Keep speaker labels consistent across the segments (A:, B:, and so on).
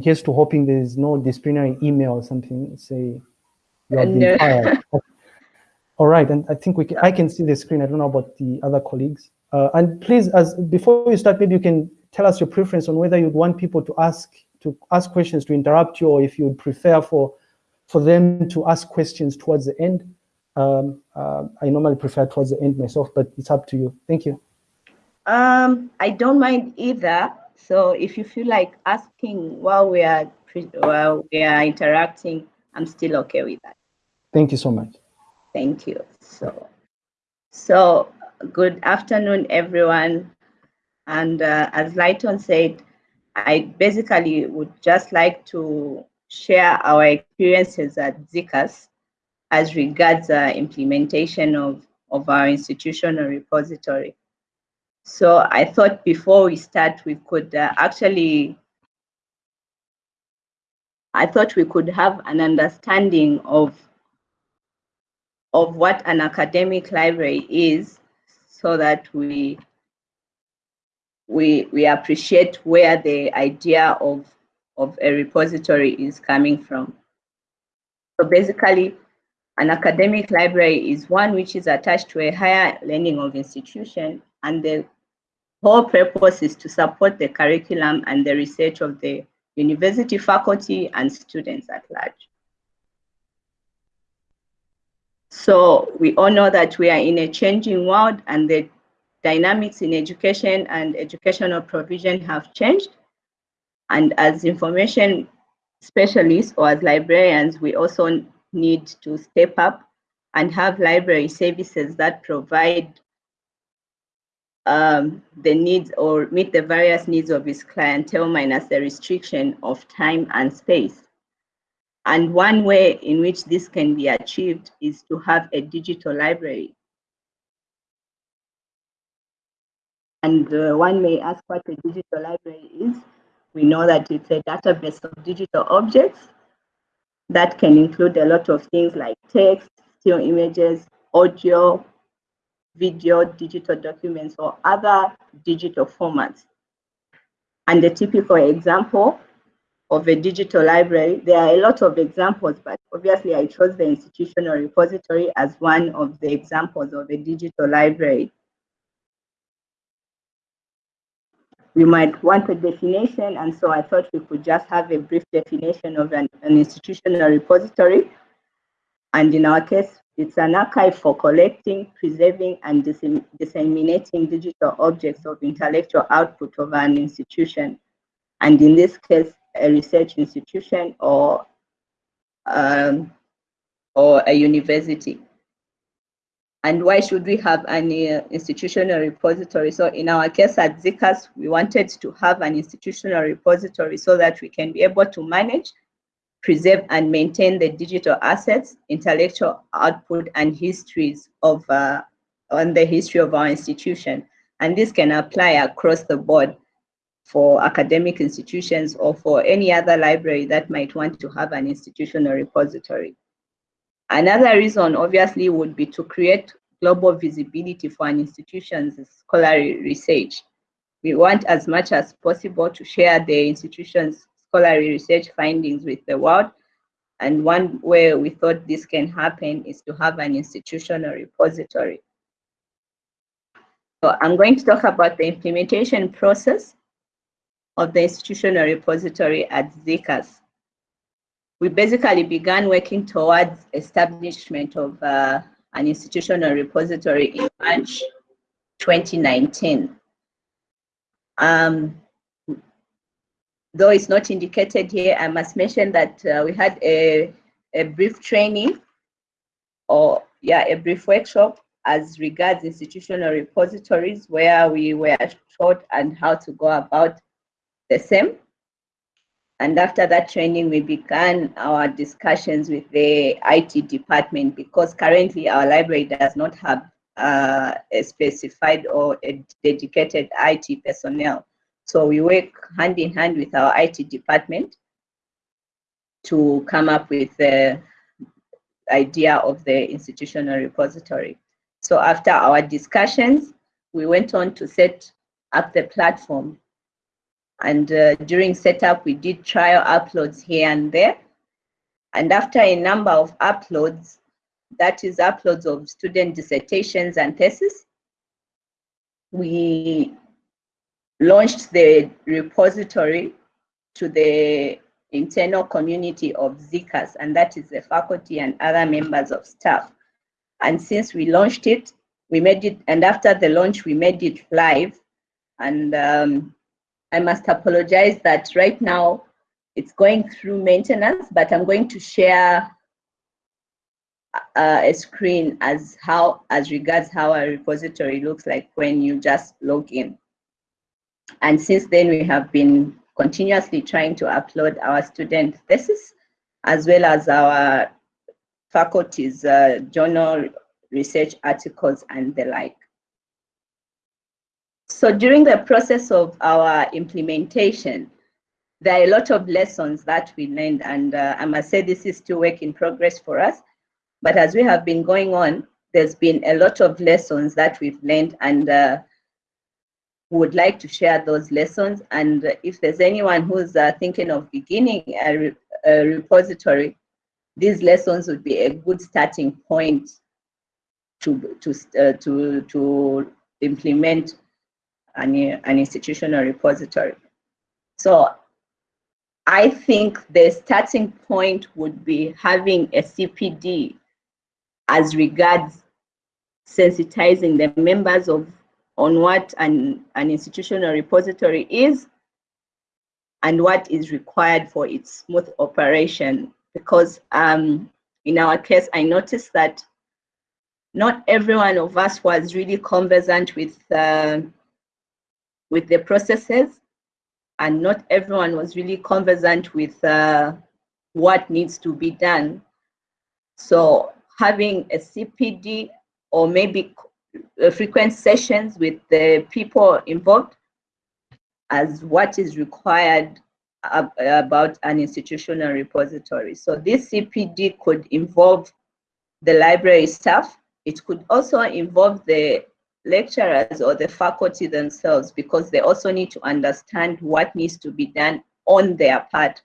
A: Here's to hoping there is no disciplinary email or something say you have been fired. All right, and I think we can, I can see the screen. I don't know about the other colleagues. Uh, and please, as before you start, maybe you can tell us your preference on whether you'd want people to ask to ask questions to interrupt you, or if you'd prefer for for them to ask questions towards the end. Um, uh, I normally prefer towards the end myself, but it's up to you. Thank you.
B: Um, I don't mind either. So if you feel like asking while we are while we are interacting, I'm still okay with that.
A: Thank you so much.
B: Thank you. So, so good afternoon, everyone. And uh, as Lighton said, I basically would just like to share our experiences at ZCAS as regards uh, implementation of, of our institutional repository. So I thought before we start, we could uh, actually, I thought we could have an understanding of of what an academic library is so that we we we appreciate where the idea of of a repository is coming from. So basically, an academic library is one which is attached to a higher learning of institution and the whole purpose is to support the curriculum and the research of the university faculty and students at large. So we all know that we are in a changing world and the dynamics in education and educational provision have changed. And as information specialists or as librarians, we also need to step up and have library services that provide um, the needs or meet the various needs of its clientele minus the restriction of time and space. And one way in which this can be achieved is to have a digital library. And uh, one may ask what a digital library is. We know that it's a database of digital objects that can include a lot of things like text, still images, audio, video, digital documents, or other digital formats. And the typical example of a digital library. There are a lot of examples, but obviously I chose the institutional repository as one of the examples of a digital library. We might want a definition, and so I thought we could just have a brief definition of an, an institutional repository. And in our case, it's an archive for collecting, preserving, and disseminating digital objects of intellectual output of an institution. And in this case, a research institution or um, or a university. And why should we have an uh, institutional repository? So in our case at ZCAS, we wanted to have an institutional repository so that we can be able to manage, preserve and maintain the digital assets, intellectual output and histories of uh, on the history of our institution. And this can apply across the board for academic institutions or for any other library that might want to have an institutional repository. Another reason obviously would be to create global visibility for an institution's scholarly research. We want as much as possible to share the institution's scholarly research findings with the world. And one way we thought this can happen is to have an institutional repository. So I'm going to talk about the implementation process of the institutional repository at ZCAS. We basically began working towards establishment of uh, an institutional repository in March 2019. Um, though it's not indicated here, I must mention that uh, we had a, a brief training or yeah, a brief workshop as regards institutional repositories where we were taught and how to go about the same. And after that training, we began our discussions with the IT department because currently our library does not have uh, a specified or a dedicated IT personnel. So we work hand in hand with our IT department to come up with the idea of the institutional repository. So after our discussions, we went on to set up the platform And uh, during setup, we did trial uploads here and there. And after a number of uploads, that is uploads of student dissertations and theses, we launched the repository to the internal community of ZCAS, and that is the faculty and other members of staff. And since we launched it, we made it, and after the launch, we made it live. And um, I must apologize that right now it's going through maintenance, but I'm going to share uh, a screen as how as regards how a repository looks like when you just log in. And since then, we have been continuously trying to upload our student thesis as well as our faculty's uh, journal research articles and the like. So during the process of our implementation, there are a lot of lessons that we learned and uh, I must say this is still work in progress for us. But as we have been going on, there's been a lot of lessons that we've learned and uh, would like to share those lessons. And if there's anyone who's uh, thinking of beginning a, re a, repository, these lessons would be a good starting point to, to, uh, to, to implement an, an institutional repository. So I think the starting point would be having a CPD as regards sensitizing the members of on what an, an institutional repository is and what is required for its smooth operation. Because um, in our case, I noticed that not every one of us was really conversant with, uh, with the processes and not everyone was really conversant with uh, what needs to be done. So having a CPD or maybe Uh, frequent sessions with the people involved as what is required about an institutional repository. So this CPD could involve the library staff. It could also involve the lecturers or the faculty themselves because they also need to understand what needs to be done on their part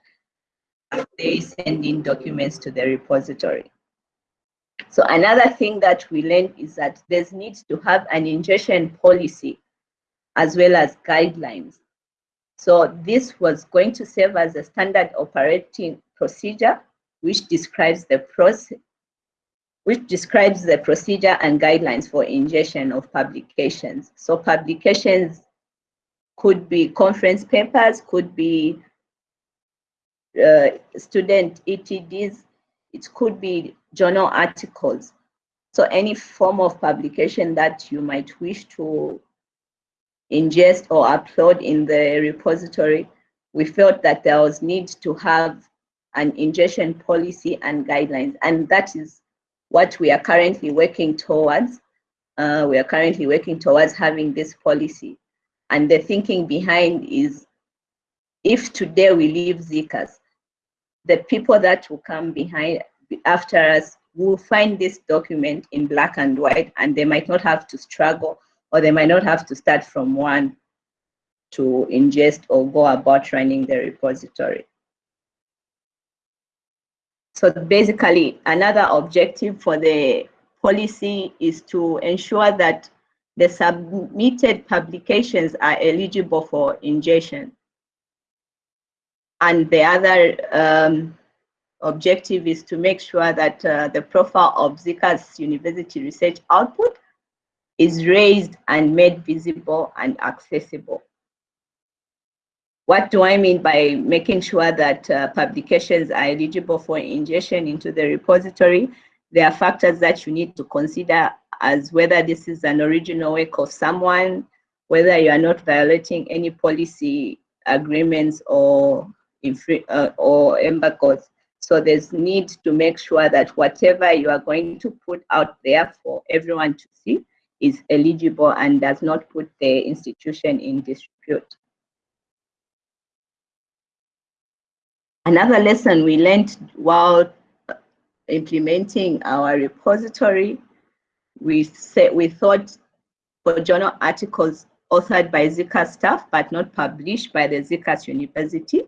B: as they send in documents to the repository. So another thing that we learned is that there's need to have an ingestion policy as well as guidelines. So this was going to serve as a standard operating procedure which describes the process which describes the procedure and guidelines for ingestion of publications. So publications could be conference papers, could be uh, student ETDs, it could be journal articles. So any form of publication that you might wish to ingest or upload in the repository, we felt that there was need to have an ingestion policy and guidelines. And that is what we are currently working towards. Uh, we are currently working towards having this policy. And the thinking behind is if today we leave ZCAS, the people that will come behind after us will find this document in black and white and they might not have to struggle or they might not have to start from one to ingest or go about running the repository. So basically, another objective for the policy is to ensure that the submitted publications are eligible for ingestion. And the other um, objective is to make sure that uh, the profile of ZCAS university research output is raised and made visible and accessible. What do I mean by making sure that uh, publications are eligible for ingestion into the repository? There are factors that you need to consider as whether this is an original work of someone, whether you are not violating any policy agreements or, uh, or embargoes. So there's need to make sure that whatever you are going to put out there for everyone to see is eligible and does not put the institution in dispute. Another lesson we learned while implementing our repository, we said we thought for journal articles, authored by ZCAS staff but not published by the ZCAS University,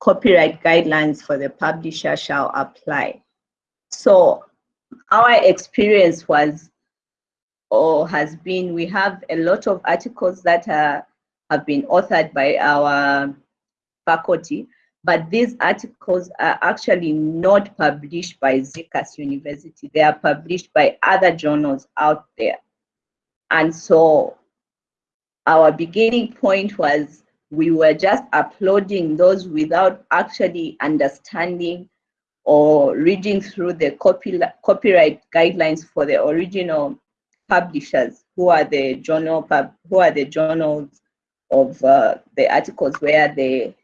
B: copyright guidelines for the publisher shall apply. So our experience was or has been, we have a lot of articles that are, have been authored by our faculty, but these articles are actually not published by ZCAS University. They are published by other journals out there. And so our beginning point was we were just uploading those without actually understanding or reading through the copy, copyright guidelines for the original publishers who are the journal pub, who are the journals of uh, the articles where the,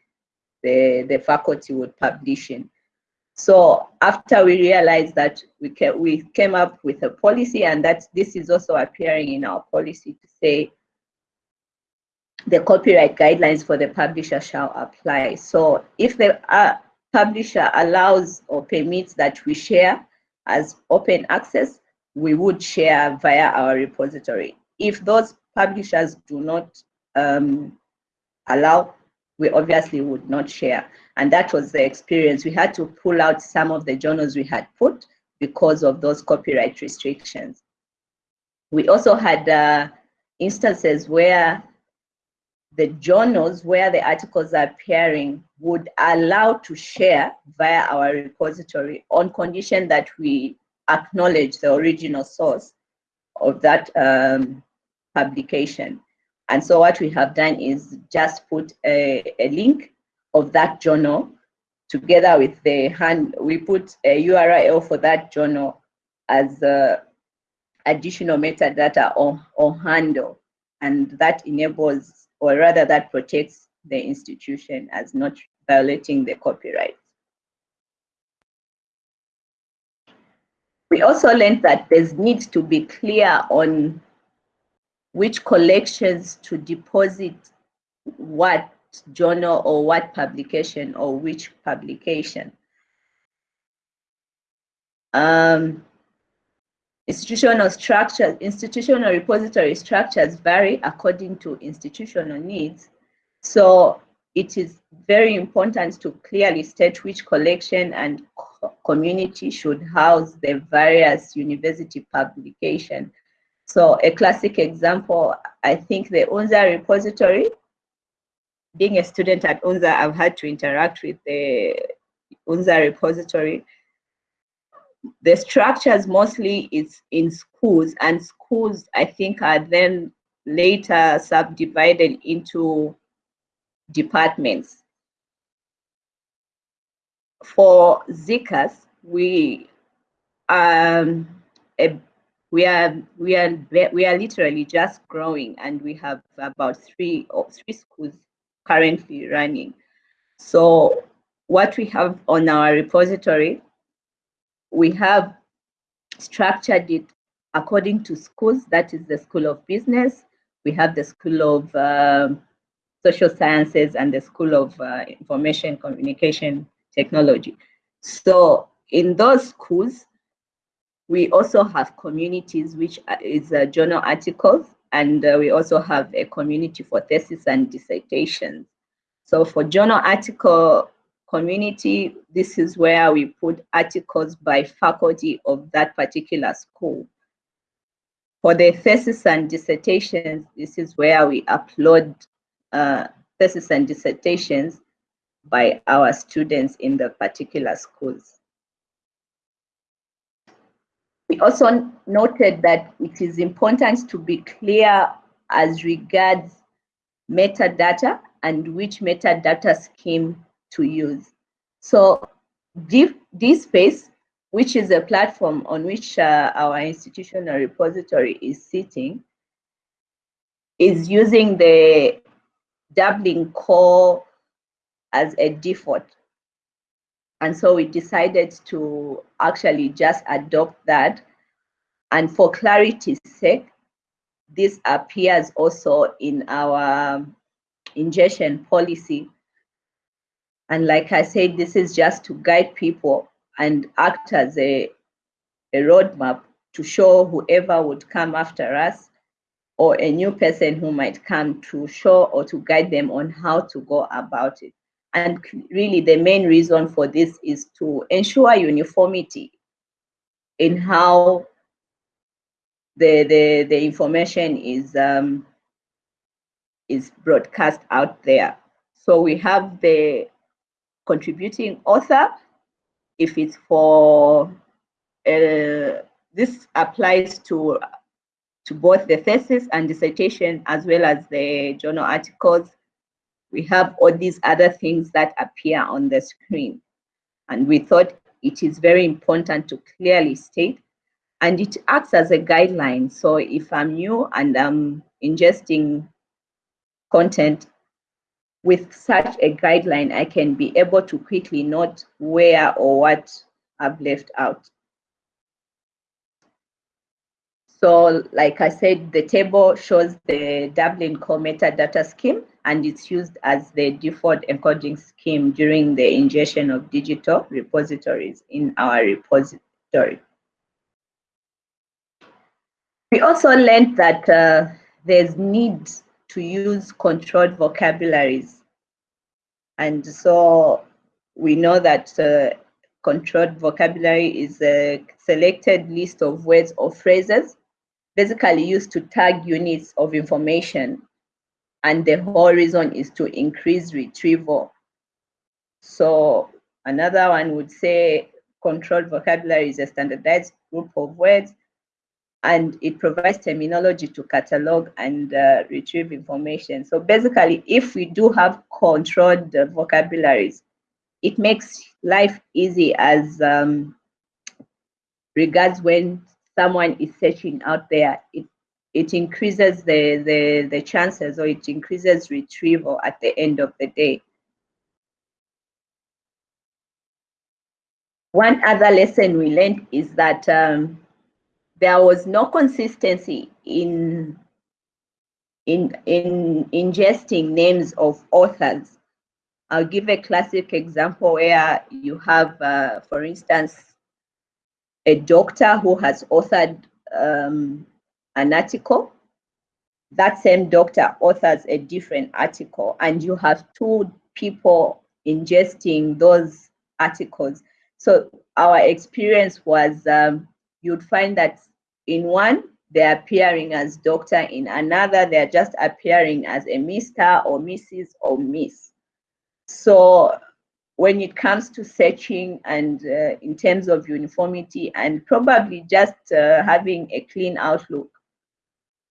B: the the faculty would publish in. So after we realized that we came, we came up with a policy and that this is also appearing in our policy to say the copyright guidelines for the publisher shall apply. So if the uh, publisher allows or permits that we share as open access, we would share via our repository. If those publishers do not um, allow, we obviously would not share. And that was the experience. We had to pull out some of the journals we had put because of those copyright restrictions. We also had uh, instances where the journals where the articles are appearing would allow to share via our repository on condition that we acknowledge the original source of that um, publication. And so what we have done is just put a, a link of that journal together with the hand, we put a URL for that journal as additional metadata or, or handle. And that enables, or rather that protects the institution as not violating the copyright. We also learned that there's need to be clear on which collections to deposit what journal or what publication or which publication. Um, institutional structures, institutional repository structures vary according to institutional needs. So it is very important to clearly state which collection and community should house the various university publication. So a classic example, I think the UNZA repository, being a student at UNZA, I've had to interact with the UNZA repository. The structures mostly is in schools and schools I think are then later subdivided into departments for ZCAS, we um a, we are we are we are literally just growing, and we have about three or three schools currently running. So what we have on our repository, we have structured it according to schools. That is the School of Business. We have the School of um, Social Sciences and the School of uh, Information Communication technology. So in those schools, we also have communities, which is a journal articles, and uh, we also have a community for thesis and dissertations. So for journal article community, this is where we put articles by faculty of that particular school. For the thesis and dissertations, this is where we upload uh, thesis and dissertations by our students in the particular schools. We also noted that it is important to be clear as regards metadata and which metadata scheme to use. So DSpace, which is a platform on which uh, our institutional repository is sitting, is using the Dublin core as a default. And so we decided to actually just adopt that. And for clarity's sake, this appears also in our ingestion policy. And like I said, this is just to guide people and act as a, a roadmap to show whoever would come after us or a new person who might come to show or to guide them on how to go about it. And really the main reason for this is to ensure uniformity in how the, the, the information is, um, is broadcast out there. So we have the contributing author, if it's for, uh, this applies to, to both the thesis and dissertation as well as the journal articles. We have all these other things that appear on the screen. And we thought it is very important to clearly state and it acts as a guideline. So if I'm new and I'm ingesting content with such a guideline, I can be able to quickly note where or what I've left out. So like I said, the table shows the Dublin Core metadata scheme and it's used as the default encoding scheme during the ingestion of digital repositories in our repository. We also learned that uh, there's need to use controlled vocabularies. And so we know that uh, controlled vocabulary is a selected list of words or phrases basically used to tag units of information. And the whole reason is to increase retrieval. So another one would say controlled vocabulary is a standardized group of words and it provides terminology to catalog and uh, retrieve information. So basically, if we do have controlled vocabularies, it makes life easy as um, regards when someone is searching out there. It it increases the, the, the chances or it increases retrieval at the end of the day. One other lesson we learned is that um, there was no consistency in in in ingesting names of authors. I'll give a classic example where you have, uh, for instance, a doctor who has authored um, an article. That same doctor authors a different article, and you have two people ingesting those articles. So our experience was um, you'd find that in one, they're appearing as doctor, in another, they're just appearing as a Mr. or Mrs. or Miss. So when it comes to searching and uh, in terms of uniformity and probably just uh, having a clean outlook,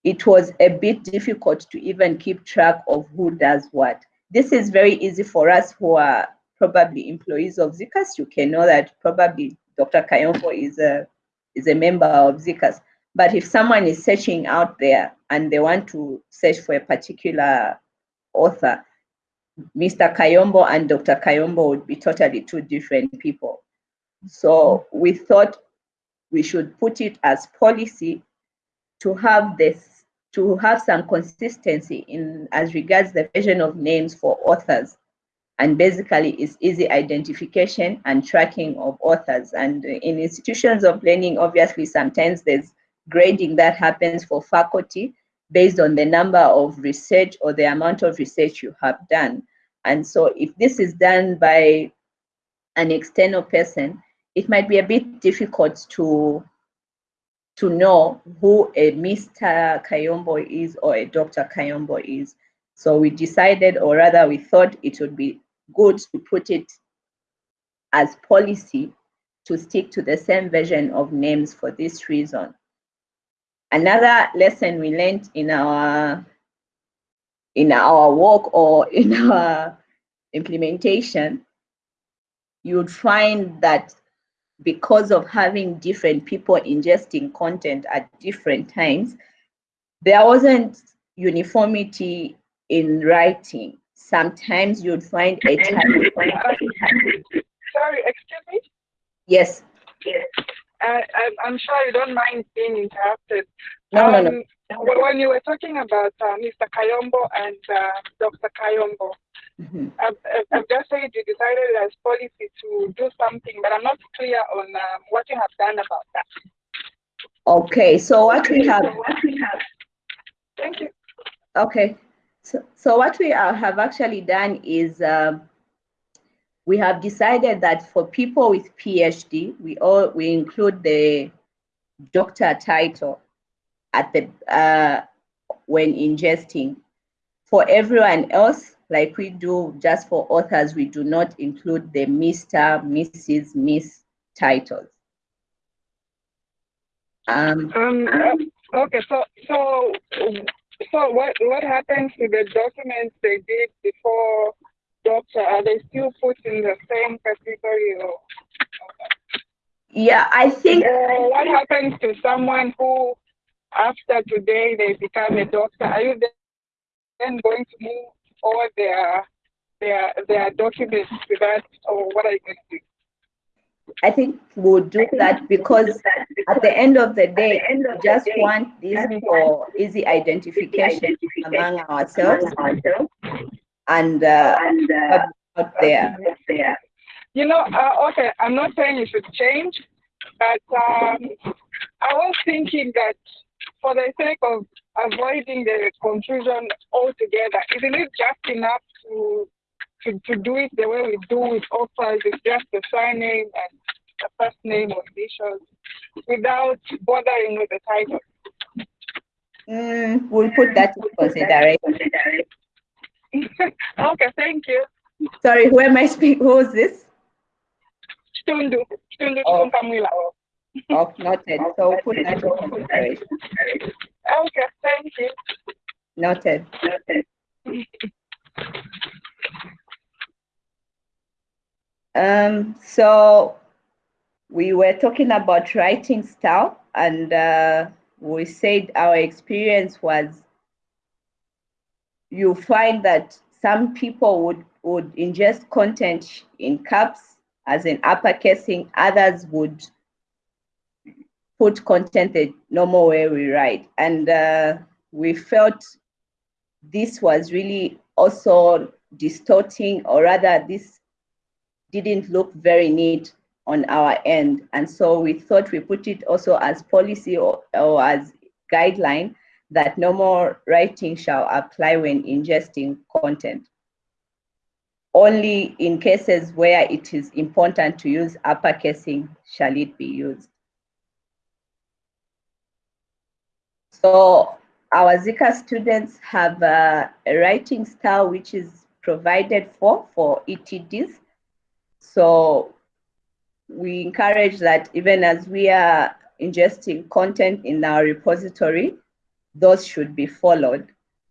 B: it was a bit difficult to even keep track of who does what. This is very easy for us who are probably employees of ZCAS. You can know that probably Dr. Kayombo is a is a member of ZCAS. But if someone is searching out there and they want to search for a particular author, Mr. Kayombo and Dr. Kayombo would be totally two different people. So we thought we should put it as policy to have this, to have some consistency in as regards the version of names for authors and basically it's easy identification and tracking of authors. And in institutions of learning, obviously sometimes there's grading that happens for faculty based on the number of research or the amount of research you have done. And so if this is done by an external person, it might be a bit difficult to to know who a Mr. Kayombo is or a Dr. Kayombo is. So we decided, or rather we thought it would be good to put it as policy to stick to the same version of names for this reason. Another lesson we learned in our in our work or in our implementation, you would find that because of having different people ingesting content at different times, there wasn't uniformity in writing sometimes you'd find a child.
C: Sorry, excuse me?
B: Yes.
C: Yes. Uh, I'm sure you don't mind being interrupted.
B: No, um, no, no.
C: Um, when you were talking about uh, Mr. Kayombo and uh, Dr. Kayombo, mm -hmm. I've, I've, just said you decided as policy to do something, but I'm not clear on um, what you have done about that.
B: Okay, so what we have, what we have
C: Thank you.
B: Okay. So, so what we are, have actually done is um, we have decided that for people with PhD, we all we include the doctor title at the uh, when ingesting. For everyone else, like we do just for authors, we do not include the Mr., Mrs., Miss titles.
C: Um, um, okay, so so so what what happens to the documents they did before doctor? Are they still put in the same category or?
B: Yeah, I think.
C: Uh, what happens to someone who, after today, they become a doctor? Are you then going to move all their their their documents to that, or what are you going to do?
B: I think we'll do that because at the end of the day, we just want this for easy identification among ourselves and, uh, out there.
C: You know, uh, okay, I'm not saying you should change, but um, I was thinking that for the sake of avoiding the confusion altogether, isn't it just enough to to, to do it the way we do with offers, is just the surname and the first name or initials without bothering with the title.
B: Mm, we'll put that in consideration.
C: okay, thank you.
B: Sorry, who am I speaking? Who is this?
C: Stundu. Stundu oh.
B: Oh, noted. So we'll put that in consideration.
C: Okay, thank you.
B: Noted. Noted. Um, so we were talking about writing style and uh, we said our experience was you find that some people would, would ingest content in caps as in uppercasing, others would put content the normal way we write. And uh, we felt this was really also distorting or rather this didn't look very neat on our end. And so we thought we put it also as policy or, or as guideline that no more writing shall apply when ingesting content. Only in cases where it is important to use uppercasing shall it be used. So our ZCAS students have a, a writing style which is provided for for ETDs. So we encourage that even as we are ingesting content in our repository, those should be followed.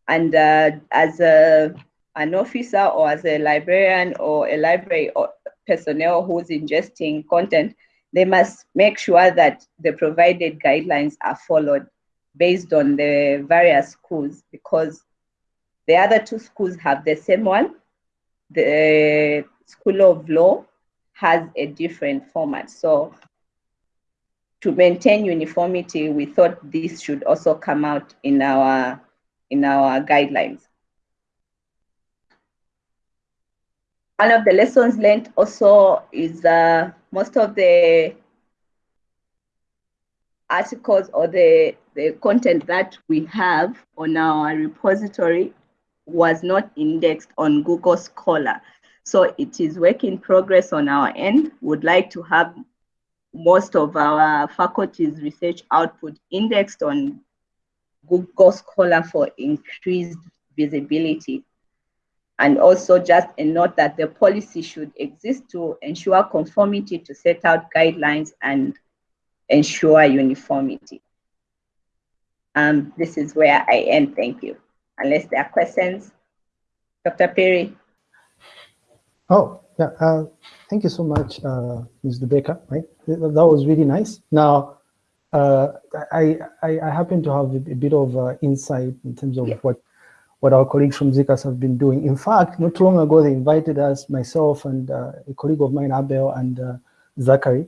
B: And uh, as a, an officer or as a librarian or a library or personnel who's ingesting content, they must make sure that the provided guidelines are followed based on the various schools because the other two schools have the same one. The School of Law has a different format. So to maintain uniformity, we thought this should also come out in our, in our guidelines. One of the lessons learned also is uh, most of the articles or the, the content that we have on our repository was not indexed on Google Scholar. So it is work in progress on our end. Would like to have most of our faculty's research output indexed on Google Scholar for increased visibility. And also just a note that the policy should exist to ensure conformity to set out guidelines and ensure uniformity. Um, this is where I end, thank you. Unless there are questions. Dr. Perry.
A: Oh, yeah. Uh, thank you so much, uh, Ms. Baker. Right, that was really nice. Now, uh, I, I, I happen to have a, bit of uh, insight in terms of yeah. what what our colleagues from ZCAS have been doing. In fact, not long ago, they invited us, myself and uh, a colleague of mine, Abel and uh, Zachary.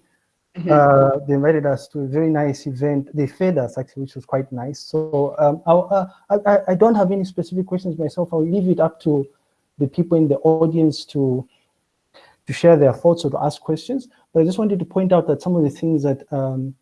A: Mm -hmm. they invited us to a very nice event. They fed us actually, which was quite nice. So um, I, I don't have any specific questions myself. I'll leave it up to the people in the audience to to share their thoughts or to ask questions. But I just wanted to point out that some of the things that um,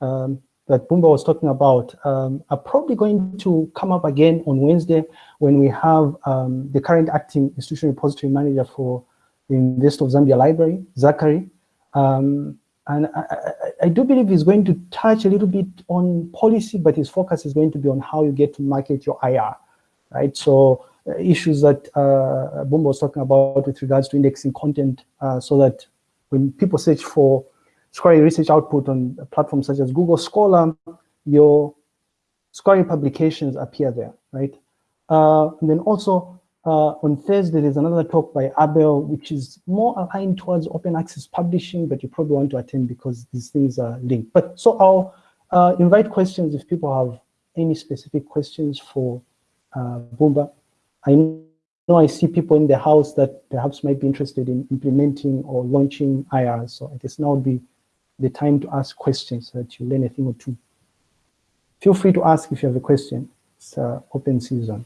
A: um, that Bumba was talking about um, are probably going to come up again on Wednesday when we have um, the current acting institutional repository manager for the University of Zambia Library, Zachary. Um, and I, I, I, do believe he's going to touch a little bit on policy, but his focus is going to be on how you get to market your IR, right? So issues that uh, Bumba was talking about with regards to indexing content uh, so that when people search for Scholarly research output on platforms such as Google Scholar, your scholarly publications appear there, right? Uh, and then also uh, on Thursday, there's another talk by Abel, which is more aligned towards open access publishing, but you probably want to attend because these things are linked. But so I'll uh, invite questions if people have any specific questions for uh, Bumba. I know I see people in the house that perhaps might be interested in implementing or launching IR. So I guess now would be the time to ask questions so that you learn a thing or two. Feel free to ask if you have a question. It's uh, open season.